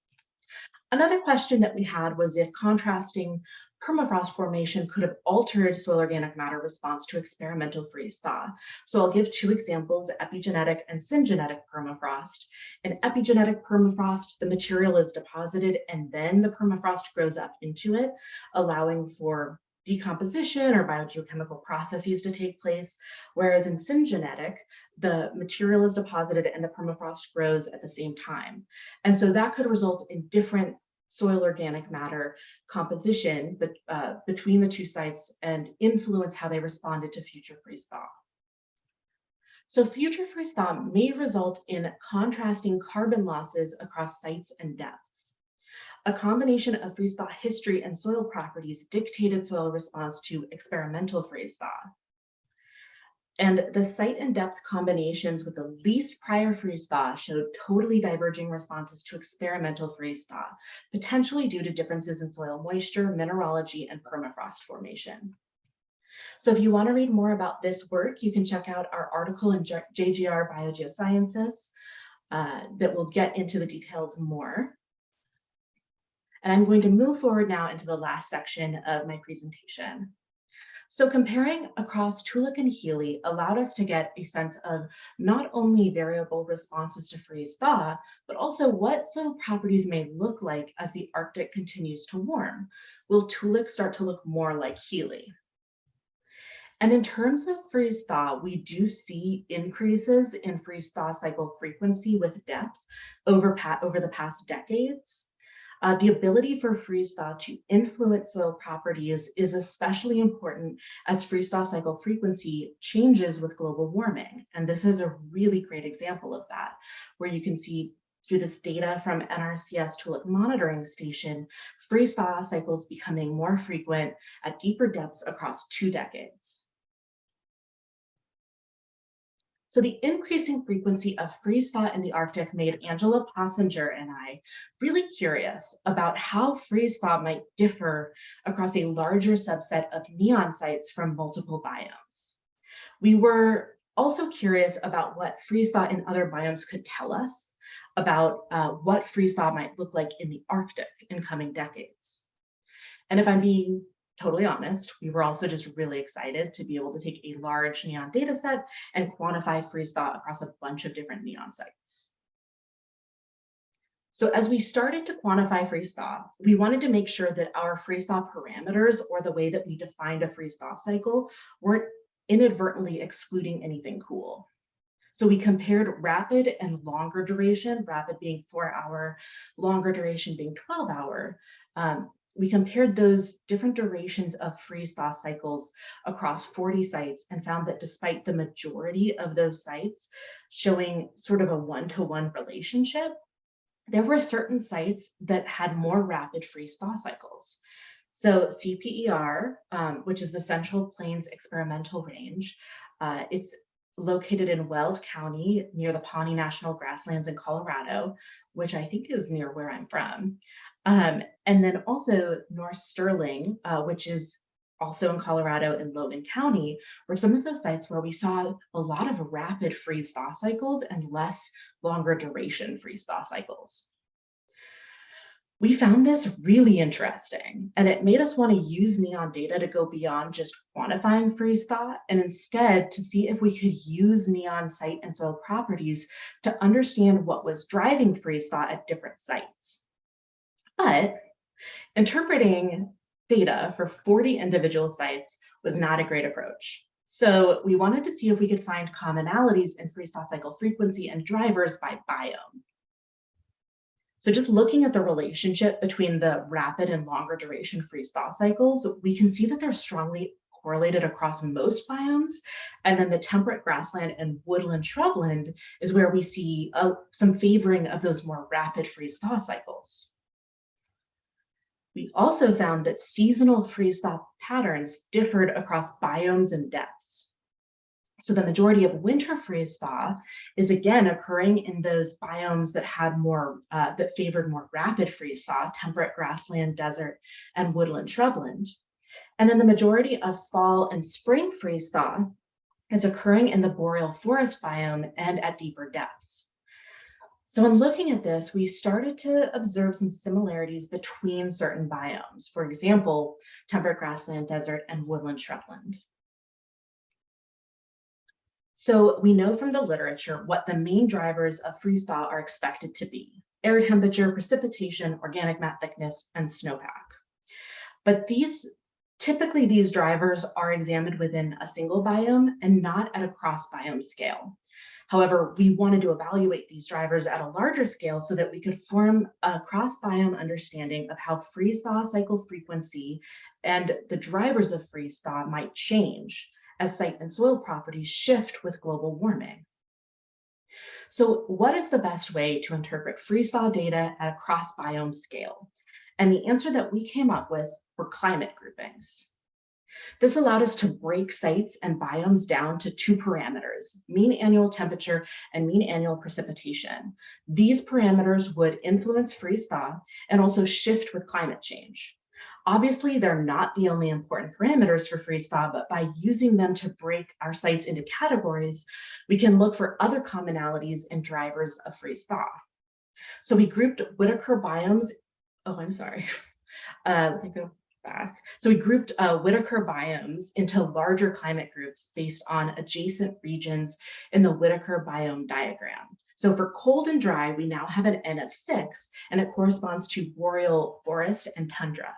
Another question that we had was if contrasting permafrost formation could have altered soil organic matter response to experimental freeze thaw. So I'll give two examples, epigenetic and syngenetic permafrost. In epigenetic permafrost, the material is deposited and then the permafrost grows up into it, allowing for decomposition or biogeochemical processes to take place, whereas in syngenetic, the material is deposited and the permafrost grows at the same time. And so that could result in different soil organic matter composition but, uh, between the two sites and influence how they responded to future freeze thaw. So future freeze thaw may result in contrasting carbon losses across sites and depths. A combination of freeze thaw history and soil properties dictated soil response to experimental freeze thaw. And the site and depth combinations with the least prior freeze thaw showed totally diverging responses to experimental freeze thaw, potentially due to differences in soil moisture, mineralogy, and permafrost formation. So if you want to read more about this work, you can check out our article in JGR Biogeosciences uh, that will get into the details more. And I'm going to move forward now into the last section of my presentation. So comparing across Toolik and Healy allowed us to get a sense of not only variable responses to freeze thaw, but also what soil properties may look like as the Arctic continues to warm. Will Toolik start to look more like Healy? And in terms of freeze thaw, we do see increases in freeze thaw cycle frequency with depth over, over the past decades. Uh, the ability for freeze thaw to influence soil properties is especially important as freeze thaw cycle frequency changes with global warming. And this is a really great example of that, where you can see through this data from NRCS Toolik monitoring station, freeze thaw cycles becoming more frequent at deeper depths across two decades. So the increasing frequency of freeze thaw in the Arctic made Angela Possinger and I really curious about how freeze thaw might differ across a larger subset of neon sites from multiple biomes. We were also curious about what freeze thaw in other biomes could tell us about uh, what freeze thaw might look like in the Arctic in coming decades. And if I'm being totally honest, we were also just really excited to be able to take a large neon data set and quantify freeze thaw across a bunch of different neon sites. So as we started to quantify freeze thaw, we wanted to make sure that our freeze thaw parameters or the way that we defined a freeze thaw cycle weren't inadvertently excluding anything cool. So we compared rapid and longer duration, rapid being four hour, longer duration being 12 hour, um, we compared those different durations of freeze thaw cycles across 40 sites and found that despite the majority of those sites showing sort of a one-to-one -one relationship, there were certain sites that had more rapid freeze thaw cycles. So CPER, um, which is the Central Plains Experimental Range, uh, it's located in Weld County near the Pawnee National Grasslands in Colorado, which I think is near where I'm from. Um, and then also North Sterling, uh, which is also in Colorado in Logan County, were some of those sites where we saw a lot of rapid freeze thaw cycles and less longer duration freeze thaw cycles. We found this really interesting and it made us want to use neon data to go beyond just quantifying freeze thaw and instead to see if we could use neon site and soil properties to understand what was driving freeze thaw at different sites. But interpreting data for 40 individual sites was not a great approach. So we wanted to see if we could find commonalities in freeze thaw cycle frequency and drivers by biome. So just looking at the relationship between the rapid and longer duration freeze thaw cycles, we can see that they're strongly correlated across most biomes. And then the temperate grassland and woodland shrubland is where we see uh, some favoring of those more rapid freeze thaw cycles. We also found that seasonal freeze thaw patterns differed across biomes and depths. So the majority of winter freeze thaw is again occurring in those biomes that had more, uh, that favored more rapid freeze thaw, temperate grassland, desert, and woodland shrubland. And then the majority of fall and spring freeze thaw is occurring in the boreal forest biome and at deeper depths. So in looking at this, we started to observe some similarities between certain biomes. For example, temperate grassland, desert, and woodland shrubland. So we know from the literature what the main drivers of freeze thaw are expected to be. Air temperature, precipitation, organic mat thickness, and snowpack. But these typically these drivers are examined within a single biome and not at a cross biome scale. However, we wanted to evaluate these drivers at a larger scale so that we could form a cross biome understanding of how freeze thaw cycle frequency and the drivers of freeze thaw might change as site and soil properties shift with global warming. So what is the best way to interpret freeze thaw data at a cross biome scale? And the answer that we came up with were climate groupings. This allowed us to break sites and biomes down to two parameters, mean annual temperature and mean annual precipitation. These parameters would influence freeze thaw and also shift with climate change. Obviously, they're not the only important parameters for freeze thaw, but by using them to break our sites into categories, we can look for other commonalities and drivers of freeze thaw. So we grouped Whittaker biomes. Oh, I'm sorry. Uh, back. So we grouped uh, Whittaker biomes into larger climate groups based on adjacent regions in the Whittaker biome diagram. So for cold and dry, we now have an N of six, and it corresponds to boreal forest and tundra.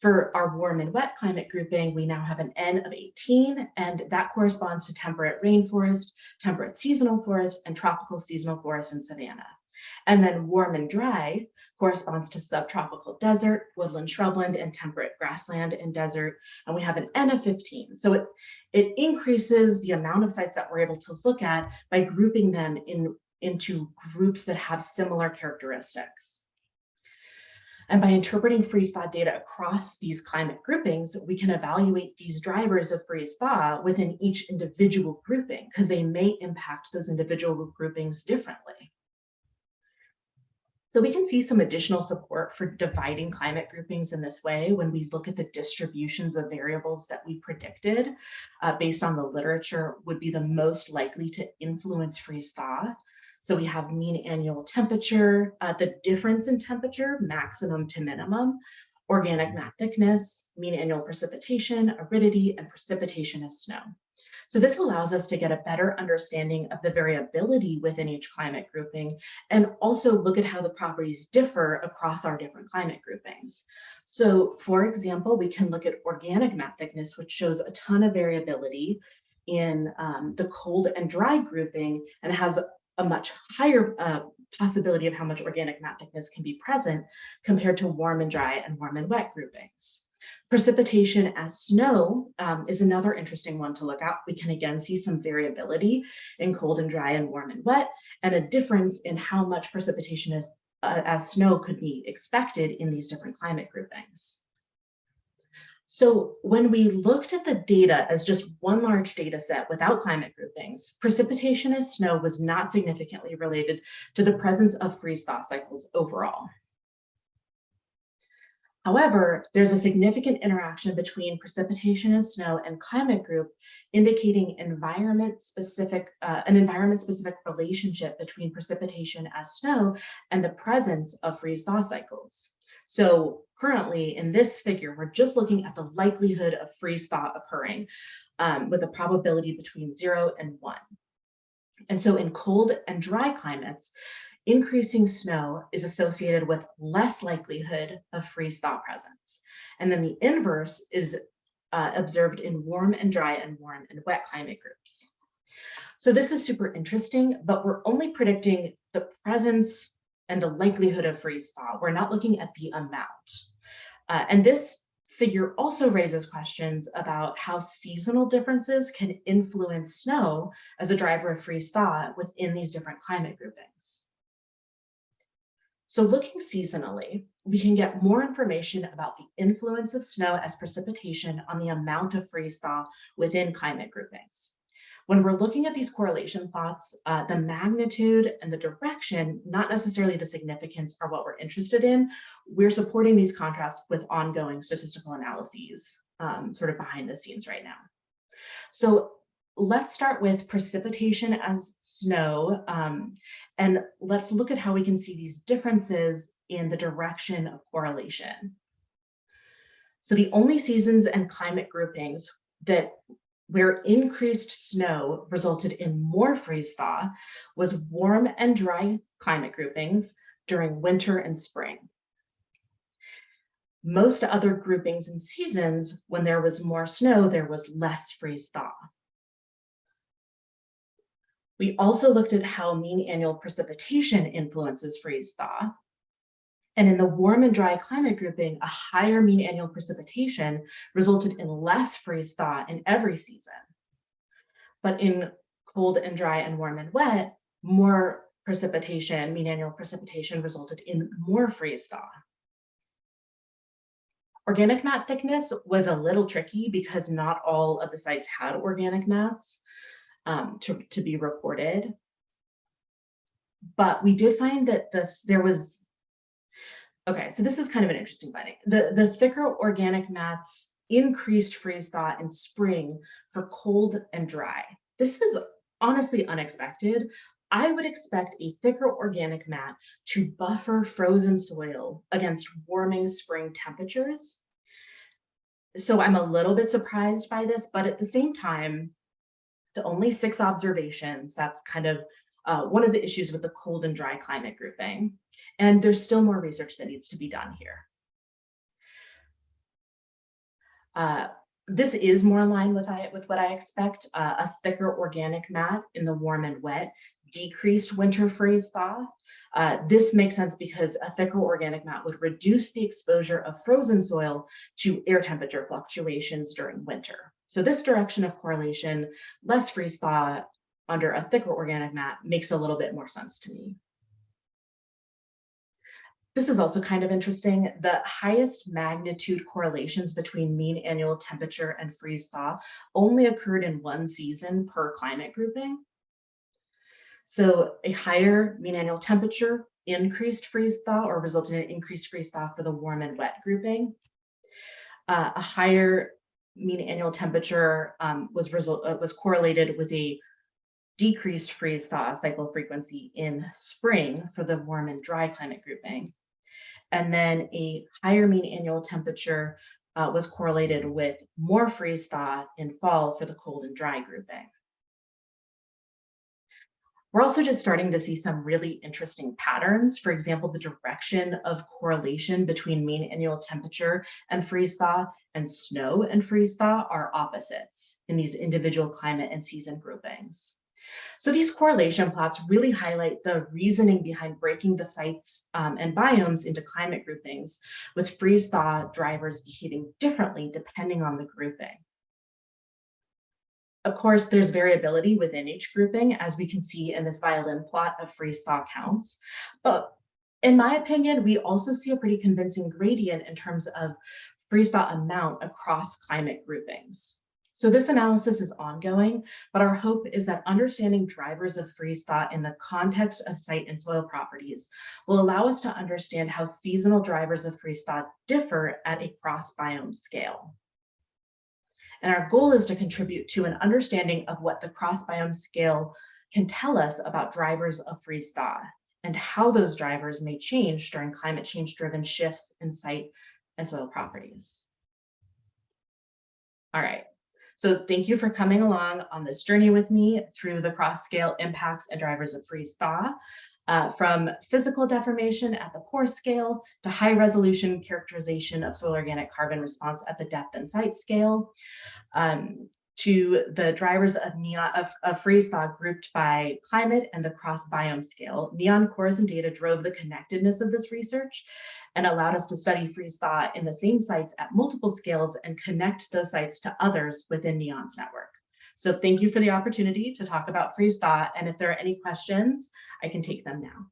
For our warm and wet climate grouping, we now have an N of 18, and that corresponds to temperate rainforest, temperate seasonal forest, and tropical seasonal forest and savanna. And then warm and dry corresponds to subtropical desert, woodland shrubland, and temperate grassland and desert. And we have an N of 15. So it, it increases the amount of sites that we're able to look at by grouping them in, into groups that have similar characteristics. And by interpreting freeze thaw data across these climate groupings, we can evaluate these drivers of freeze thaw within each individual grouping because they may impact those individual groupings differently. So we can see some additional support for dividing climate groupings in this way when we look at the distributions of variables that we predicted uh, based on the literature would be the most likely to influence freeze thaw. So we have mean annual temperature, uh, the difference in temperature, maximum to minimum, organic mat thickness, mean annual precipitation, aridity, and precipitation as snow. So this allows us to get a better understanding of the variability within each climate grouping and also look at how the properties differ across our different climate groupings. So for example, we can look at organic mat thickness, which shows a ton of variability in um, the cold and dry grouping and has a much higher uh, possibility of how much organic mat thickness can be present compared to warm and dry and warm and wet groupings. Precipitation as snow um, is another interesting one to look at. We can again see some variability in cold and dry and warm and wet, and a difference in how much precipitation is, uh, as snow could be expected in these different climate groupings. So when we looked at the data as just one large data set without climate groupings, precipitation as snow was not significantly related to the presence of freeze thaw cycles overall. However, there's a significant interaction between precipitation and snow and climate group, indicating environment specific, uh, an environment specific relationship between precipitation as snow and the presence of freeze thaw cycles. So currently in this figure, we're just looking at the likelihood of freeze thaw occurring um, with a probability between zero and one. And so in cold and dry climates, increasing snow is associated with less likelihood of freeze thaw presence. And then the inverse is uh, observed in warm and dry and warm and wet climate groups. So this is super interesting, but we're only predicting the presence and the likelihood of freeze thaw. We're not looking at the amount. Uh, and this figure also raises questions about how seasonal differences can influence snow as a driver of freeze thaw within these different climate groupings. So looking seasonally, we can get more information about the influence of snow as precipitation on the amount of freeze thaw within climate groupings. When we're looking at these correlation plots, uh, the magnitude and the direction, not necessarily the significance are what we're interested in. We're supporting these contrasts with ongoing statistical analyses um, sort of behind the scenes right now. So let's start with precipitation as snow. Um, and let's look at how we can see these differences in the direction of correlation. So the only seasons and climate groupings that where increased snow resulted in more freeze thaw was warm and dry climate groupings during winter and spring. Most other groupings and seasons, when there was more snow, there was less freeze thaw. We also looked at how mean annual precipitation influences freeze thaw. And in the warm and dry climate grouping, a higher mean annual precipitation resulted in less freeze thaw in every season. But in cold and dry and warm and wet, more precipitation, mean annual precipitation resulted in more freeze thaw. Organic mat thickness was a little tricky because not all of the sites had organic mats um, to, to be reported. But we did find that the there was, okay, so this is kind of an interesting finding. The, the thicker organic mats increased freeze thaw in spring for cold and dry. This is honestly unexpected. I would expect a thicker organic mat to buffer frozen soil against warming spring temperatures. So I'm a little bit surprised by this, but at the same time, it's only six observations. That's kind of uh, one of the issues with the cold and dry climate grouping. And there's still more research that needs to be done here. Uh, this is more line with, I, with what I expect. Uh, a thicker organic mat in the warm and wet decreased winter freeze thaw. Uh, this makes sense because a thicker organic mat would reduce the exposure of frozen soil to air temperature fluctuations during winter. So this direction of correlation, less freeze thaw under a thicker organic mat makes a little bit more sense to me. This is also kind of interesting. The highest magnitude correlations between mean annual temperature and freeze thaw only occurred in one season per climate grouping. So a higher mean annual temperature increased freeze thaw or resulted in increased freeze thaw for the warm and wet grouping. Uh, a higher mean annual temperature um, was result uh, was correlated with a decreased freeze thaw cycle frequency in spring for the warm and dry climate grouping. And then a higher mean annual temperature uh, was correlated with more freeze thaw in fall for the cold and dry grouping. We're also just starting to see some really interesting patterns. For example, the direction of correlation between mean annual temperature and freeze thaw and snow and freeze thaw are opposites in these individual climate and season groupings. So these correlation plots really highlight the reasoning behind breaking the sites um, and biomes into climate groupings with freeze thaw drivers behaving differently depending on the grouping. Of course, there's variability within each grouping, as we can see in this violin plot of freeze thaw counts. But in my opinion, we also see a pretty convincing gradient in terms of freeze thaw amount across climate groupings. So this analysis is ongoing, but our hope is that understanding drivers of freeze thaw in the context of site and soil properties will allow us to understand how seasonal drivers of freeze thaw differ at a cross biome scale. And our goal is to contribute to an understanding of what the cross biome scale can tell us about drivers of freeze thaw and how those drivers may change during climate change driven shifts in site and soil properties. All right, so thank you for coming along on this journey with me through the cross scale impacts and drivers of freeze thaw. Uh, from physical deformation at the pore scale to high resolution characterization of soil organic carbon response at the depth and site scale, um, to the drivers of neon of, of freeze thaw grouped by climate and the cross biome scale. Neon cores and data drove the connectedness of this research and allowed us to study freeze thaw in the same sites at multiple scales and connect those sites to others within NEON's network. So thank you for the opportunity to talk about freeze thaw. And if there are any questions, I can take them now.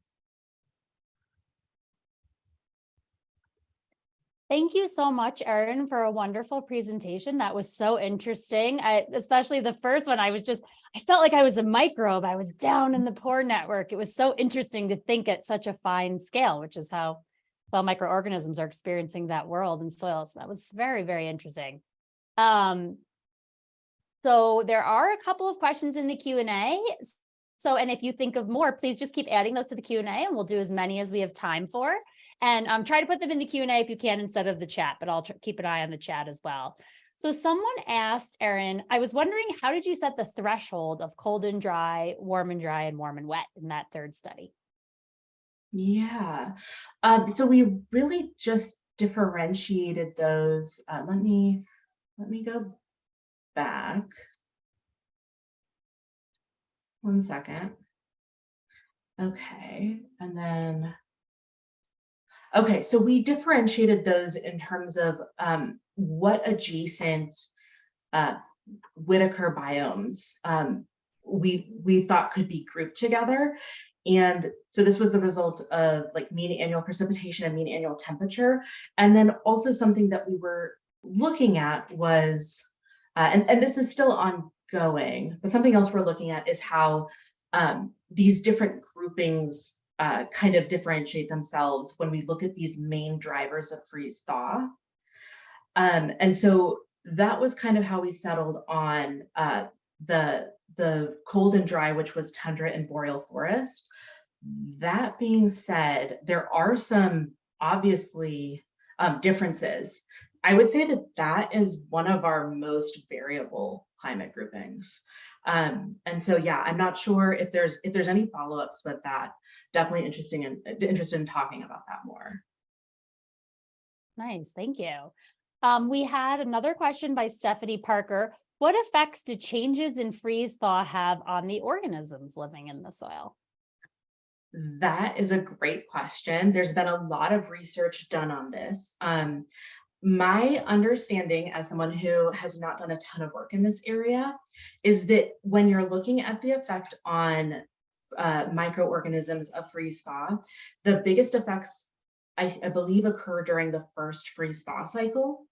Thank you so much, Erin, for a wonderful presentation. That was so interesting. I, especially the first one, I was just, I felt like I was a microbe. I was down in the pore network. It was so interesting to think at such a fine scale, which is how cell microorganisms are experiencing that world in soils. That was very, very interesting. Um, so there are a couple of questions in the Q&A. So, and if you think of more, please just keep adding those to the Q&A and we'll do as many as we have time for. And um, try to put them in the Q&A if you can instead of the chat, but I'll keep an eye on the chat as well. So someone asked, Erin, I was wondering, how did you set the threshold of cold and dry, warm and dry, and warm and wet in that third study? Yeah, um, so we really just differentiated those. Uh, let me let me go back. One second. Okay, and then Okay, so we differentiated those in terms of um, what adjacent uh, Whittaker biomes um, we we thought could be grouped together. And so this was the result of like mean annual precipitation and mean annual temperature. And then also something that we were looking at was, uh, and, and this is still ongoing, but something else we're looking at is how um, these different groupings uh, kind of differentiate themselves when we look at these main drivers of freeze thaw. Um, and so that was kind of how we settled on uh, the, the cold and dry, which was tundra and boreal forest. That being said, there are some obviously um, differences. I would say that that is one of our most variable climate groupings. Um, and so, yeah, I'm not sure if there's if there's any follow-ups with that. Definitely interesting and interested in talking about that more. Nice, thank you. Um, we had another question by Stephanie Parker. What effects do changes in freeze thaw have on the organisms living in the soil? That is a great question. There's been a lot of research done on this. Um, my understanding as someone who has not done a ton of work in this area is that when you're looking at the effect on uh, microorganisms of freeze thaw, the biggest effects I, I believe occur during the first freeze thaw cycle.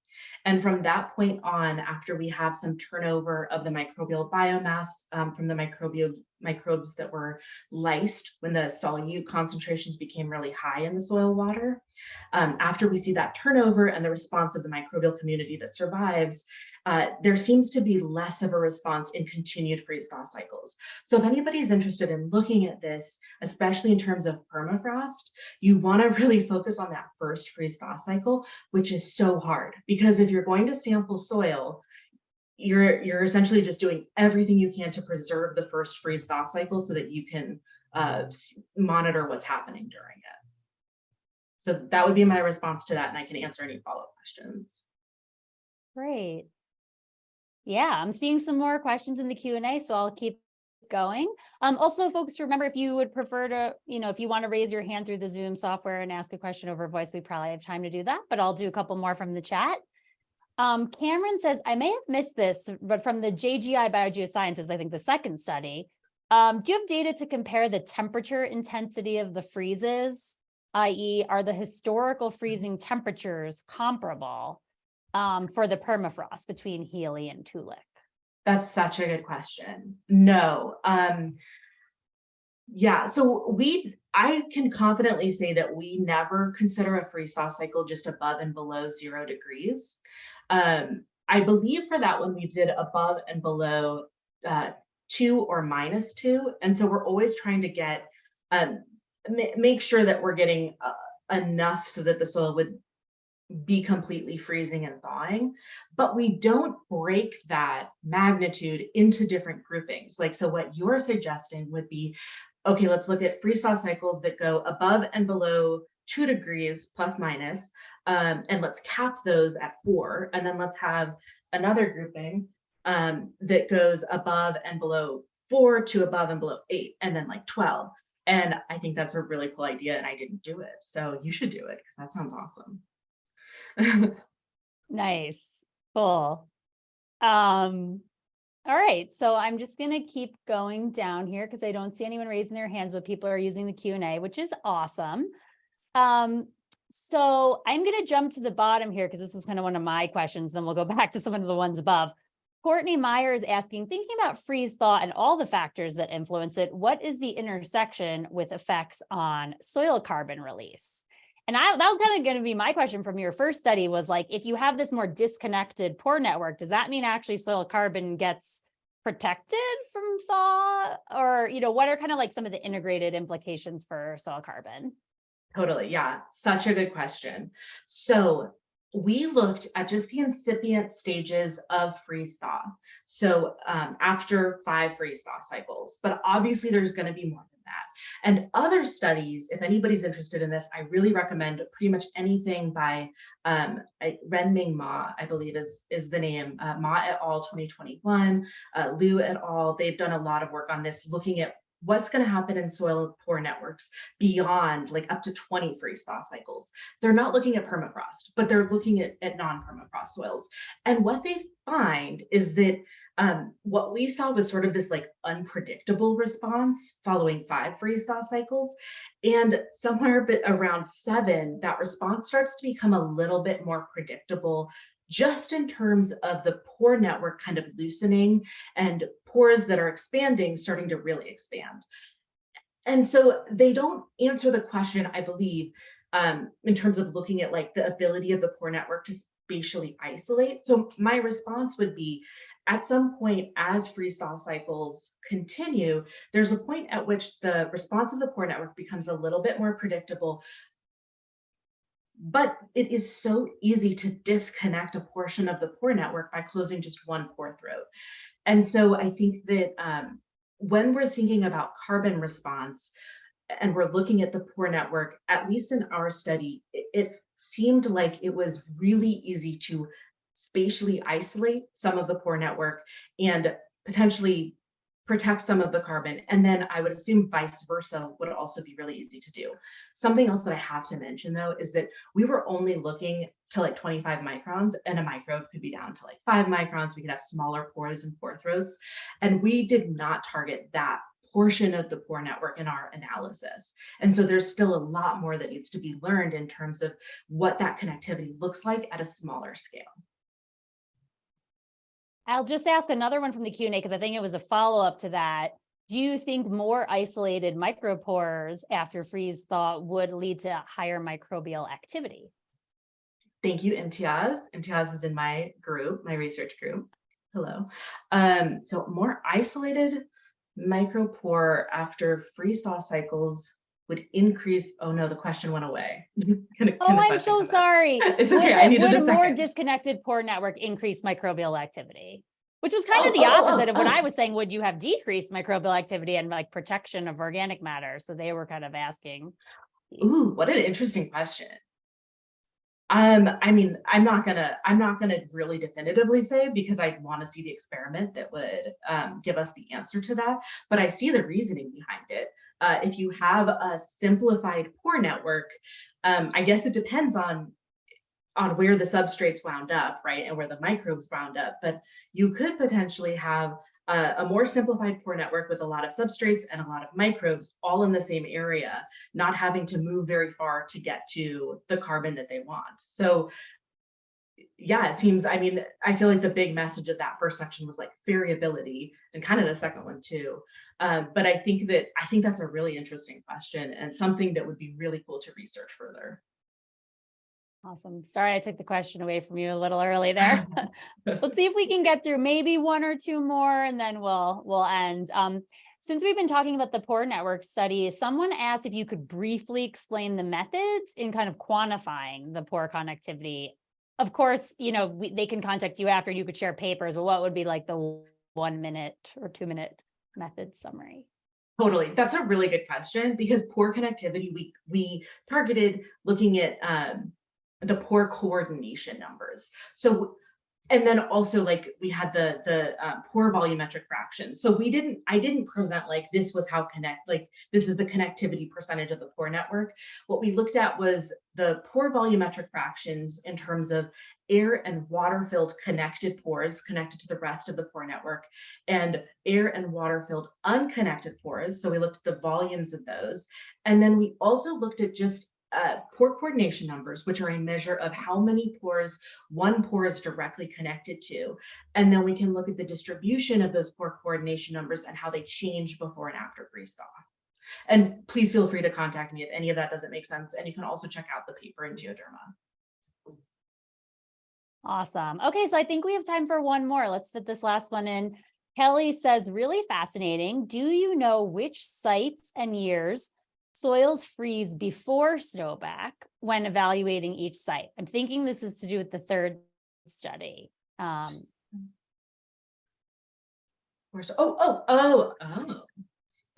And from that point on, after we have some turnover of the microbial biomass um, from the microbial microbes that were lysed when the solute concentrations became really high in the soil water. Um, after we see that turnover and the response of the microbial community that survives, uh, there seems to be less of a response in continued freeze thaw cycles. So if anybody is interested in looking at this, especially in terms of permafrost, you want to really focus on that first freeze thaw cycle, which is so hard because if you're going to sample soil, you're you're essentially just doing everything you can to preserve the first freeze thaw cycle so that you can uh, monitor what's happening during it. So that would be my response to that, and I can answer any follow-up questions. Great. Yeah, I'm seeing some more questions in the Q&A, so I'll keep going. Um, also, folks, remember if you would prefer to, you know, if you want to raise your hand through the Zoom software and ask a question over voice, we probably have time to do that, but I'll do a couple more from the chat. Um, Cameron says, I may have missed this, but from the JGR Biogeosciences, I think the second study, um, do you have data to compare the temperature intensity of the freezes, i.e. are the historical freezing temperatures comparable um, for the permafrost between Healy and Toolik? That's such a good question. No, um. Yeah, so we, I can confidently say that we never consider a freeze thaw cycle just above and below zero degrees. Um, I believe for that one, we did above and below uh, two or minus two. And so we're always trying to get, um, make sure that we're getting uh, enough so that the soil would be completely freezing and thawing, but we don't break that magnitude into different groupings. Like, so what you're suggesting would be, okay, let's look at freeze thaw cycles that go above and below two degrees plus minus, um, and let's cap those at four. And then let's have another grouping um, that goes above and below four to above and below eight, and then like 12. And I think that's a really cool idea, and I didn't do it. So you should do it because that sounds awesome. Nice, cool. Um, all right, so I'm just gonna keep going down here because I don't see anyone raising their hands, but people are using the Q and A, which is awesome. Um, so I'm gonna jump to the bottom here because this was kind of one of my questions, then we'll go back to some of the ones above. Courtney Meyer is asking, thinking about freeze thaw and all the factors that influence it, what is the intersection with effects on soil carbon release? And I, that was kind of going to be my question from your first study was like, if you have this more disconnected pore network, does that mean actually soil carbon gets protected from thaw? Or, you know, what are kind of like some of the integrated implications for soil carbon? Totally, yeah, such a good question. So we looked at just the incipient stages of freeze thaw. So um, after five freeze thaw cycles, but obviously there's going to be more than that. And other studies, if anybody's interested in this, I really recommend pretty much anything by um, Renming Ma, I believe is, is the name, uh, Ma et al. 2021, uh, Liu et al. They've done a lot of work on this, looking at what's going to happen in soil pore networks beyond like up to 20 freeze thaw cycles. They're not looking at permafrost, but they're looking at, at non-permafrost soils. And what they find is that um, what we saw was sort of this like unpredictable response following five freeze thaw cycles. And somewhere bit around seven, that response starts to become a little bit more predictable just in terms of the pore network kind of loosening and pores that are expanding starting to really expand. And so they don't answer the question, I believe, um, in terms of looking at like the ability of the pore network to spatially isolate. So my response would be at some point as freeze thaw cycles continue, there's a point at which the response of the pore network becomes a little bit more predictable, but it is so easy to disconnect a portion of the pore network by closing just one pore throat. And so I think that um, when we're thinking about carbon response and we're looking at the pore network, at least in our study, it, it seemed like it was really easy to spatially isolate some of the pore network and potentially protect some of the carbon. And then I would assume vice versa would also be really easy to do. Something else that I have to mention though, is that we were only looking to like 25 microns and a microbe could be down to like five microns. We could have smaller pores and pore throats. And we did not target that portion of the pore network in our analysis. And so there's still a lot more that needs to be learned in terms of what that connectivity looks like at a smaller scale. I'll just ask another one from the Q and A because I think it was a follow-up to that. Do you think more isolated micropores after freeze thaw would lead to higher microbial activity? Thank you, Imtiaz. Imtiaz is in my group, my research group. Hello. Um, so more isolated micropore after freeze thaw cycles would increase, oh no, the question went away. Can a- can Oh, I'm so sorry. It's Would okay, I needed a Would a more disconnected pore network increase microbial activity? Which was kind of Oh, the oh, oh, opposite of what oh. I was saying, would you have decreased microbial activity and like protection of organic matter? So they were kind of asking. Ooh, what an interesting question. Um, I mean, I'm not gonna, I'm not gonna really definitively say because I'd want to see the experiment that would um, give us the answer to that. But I see the reasoning behind it. Uh, if you have a simplified pore network, um, I guess it depends on on where the substrates wound up, right, and where the microbes wound up. But you could potentially have a, a more simplified pore network with a lot of substrates and a lot of microbes all in the same area, not having to move very far to get to the carbon that they want. So yeah, it seems, I mean, I feel like the big message of that first section was like variability and kind of the second one too. Um, but I think that, I think that's a really interesting question and something that would be really cool to research further. Awesome. Sorry, I took the question away from you a little early there. Let's see if we can get through maybe one or two more and then we'll, we'll end. Um, since we've been talking about the pore network study, someone asked if you could briefly explain the methods in kind of quantifying the pore connectivity. Of course, you know, we, they can contact you after you could share papers, but what would be like the one minute or two minute method summary? Totally. That's a really good question because pore connectivity, we, we targeted looking at um, the pore coordination numbers. So, and then also like we had the, the uh, pore volumetric fraction. So we didn't, I didn't present like this was how connect, like this is the connectivity percentage of the pore network. What we looked at was the pore volumetric fractions in terms of air and water filled connected pores connected to the rest of the pore network and air and water filled unconnected pores. So we looked at the volumes of those. And then we also looked at just uh, pore coordination numbers, which are a measure of how many pores one pore is directly connected to. And then we can look at the distribution of those pore coordination numbers and how they change before and after freeze thaw. And please feel free to contact me if any of that doesn't make sense. And you can also check out the paper in Geoderma. Awesome. Okay, so I think we have time for one more. Let's fit this last one in. Kelly says, really fascinating. Do you know which sites and years soils freeze before snowpack when evaluating each site? I'm thinking this is to do with the third study. Um, oh, oh, oh, oh,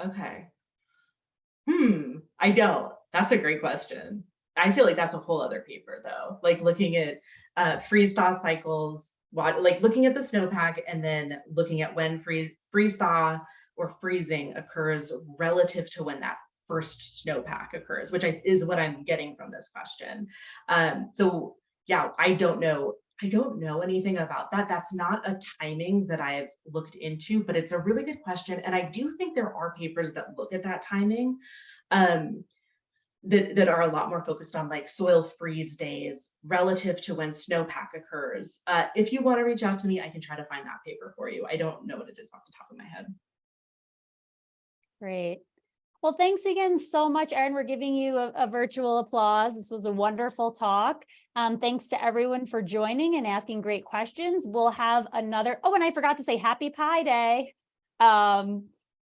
okay. Hmm, I don't. That's a great question. I feel like that's a whole other paper though, like looking at uh, freeze thaw cycles, like looking at the snowpack and then looking at when freeze, freeze thaw or freezing occurs relative to when that first snowpack occurs, which I, is what I'm getting from this question. Um, so yeah, I don't know. I don't know anything about that. That's not a timing that I've looked into, but it's a really good question. And I do think there are papers that look at that timing um, that, that are a lot more focused on like soil freeze days relative to when snowpack occurs. Uh, if you want to reach out to me, I can try to find that paper for you. I don't know what it is off the top of my head. Great. Well, thanks again so much, Erin. We're giving you a, a virtual applause. This was a wonderful talk. Um, thanks to everyone for joining and asking great questions. We'll have another, oh, and I forgot to say happy Pi Day. Um,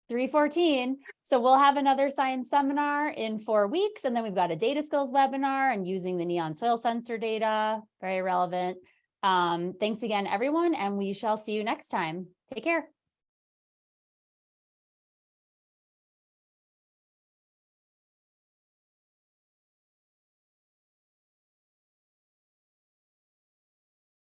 314. So we'll have another science seminar in four weeks, and then we've got a data skills webinar and using the neon soil sensor data, very relevant. Um, thanks again, everyone, and we shall see you next time. Take care.